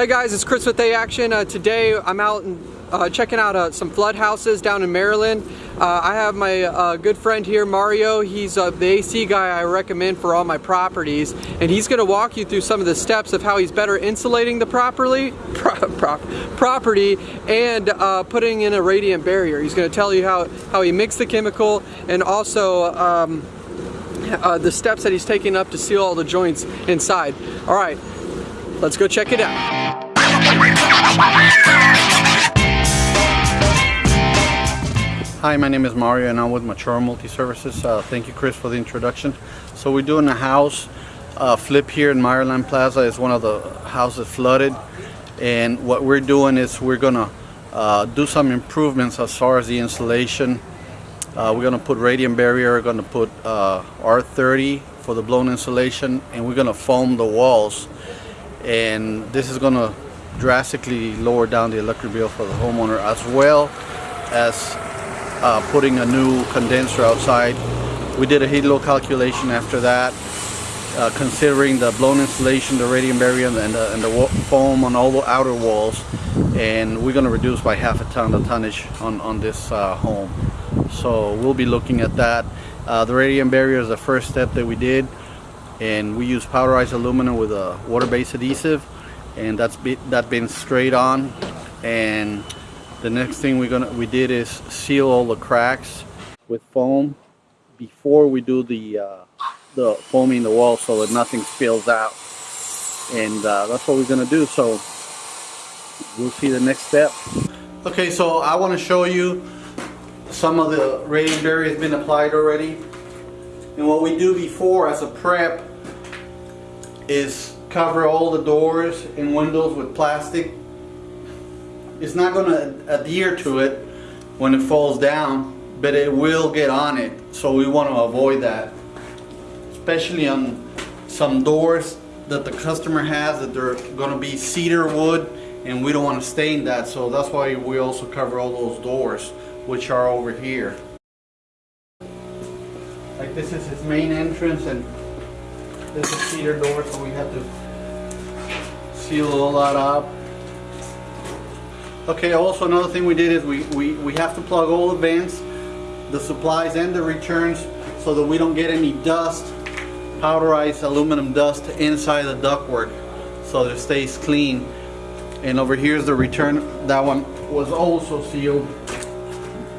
Hey guys, it's Chris with A Action. Uh, today I'm out and, uh, checking out uh, some flood houses down in Meyerland. Uh, I have my uh, good friend here, Mario. He's uh, the AC guy I recommend for all my properties. And he's going to walk you through some of the steps of how he's better insulating the properly, pro pro property and putting in a radiant barrier. He's going to tell you how, how he mixed the chemical and also um, the steps that he's taking up to seal all the joints inside. All right, let's go check it out. Hi, my name is Mario and I'm with Mature Multi-Services. Uh, thank you, Chris, for the introduction. So we're doing a house uh, flip here in Meyerland Plaza. It's one of the houses flooded. And what we're doing is we're gonna uh, do some improvements as far as the insulation. Uh, we're gonna put radiant barrier, we're gonna put uh, R30 for the blown insulation, and we're gonna foam the walls. And this is gonna drastically lower down the electric bill for the homeowner as well as uh, putting a new condenser outside. We did a heat load calculation after that, uh, considering the blown insulation, the radiant barrier, and the, and the foam on all the outer walls. And we're going to reduce by half a ton the tonnage on, on this uh, home. So we'll be looking at that. Uh, the radiant barrier is the first step that we did. And we use powderized aluminum with a water-based adhesive. And that's be, that been straight on. And the next thing we're gonna we did is seal all the cracks with foam before we do the uh, the foaming the wall so that nothing spills out. And uh, that's what we're gonna do. So we'll see the next step. Okay so I want to show you some of the radiant barrier has been applied already. And what we do before as a prep is cover all the doors and windows with plastic. It's not going to adhere to it when it falls down but it will get on it so we want to avoid that. Especially on some doors that the customer has that they're going to be cedar wood and we don't want to stain that so that's why we also cover all those doors which are over here. Like this is his main entrance and this is cedar door so we have to seal all that up Okay, also another thing we did is we, we, we have to plug all the vents, the supplies and the returns so that we don't get any dust, powderized aluminum dust inside the ductwork so that it stays clean. And over here is the return, that one was also sealed.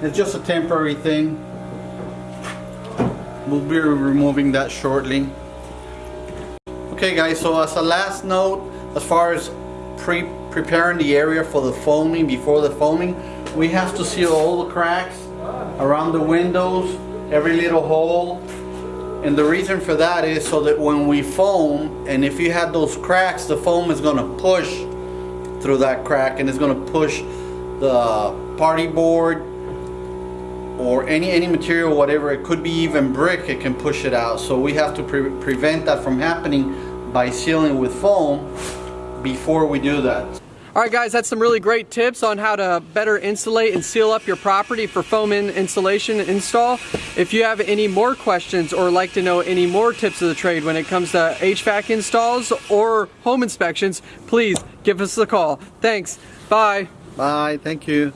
It's just a temporary thing. We'll be removing that shortly. Okay guys, so as a last note, as far as pre preparing the area for the foaming, before the foaming, we have to seal all the cracks around the windows, every little hole. And the reason for that is so that when we foam, and if you had those cracks, the foam is gonna push through that crack and it's gonna push the party board or any any material whatever it could be even brick it can push it out so we have to pre prevent that from happening by sealing with foam before we do that all right guys, that's some really great tips on how to better insulate and seal up your property for foam in insulation install. If you have any more questions or like to know any more tips of the trade when it comes to HVAC installs or home inspections, please give us a call. Thanks. Bye. Bye. Thank you.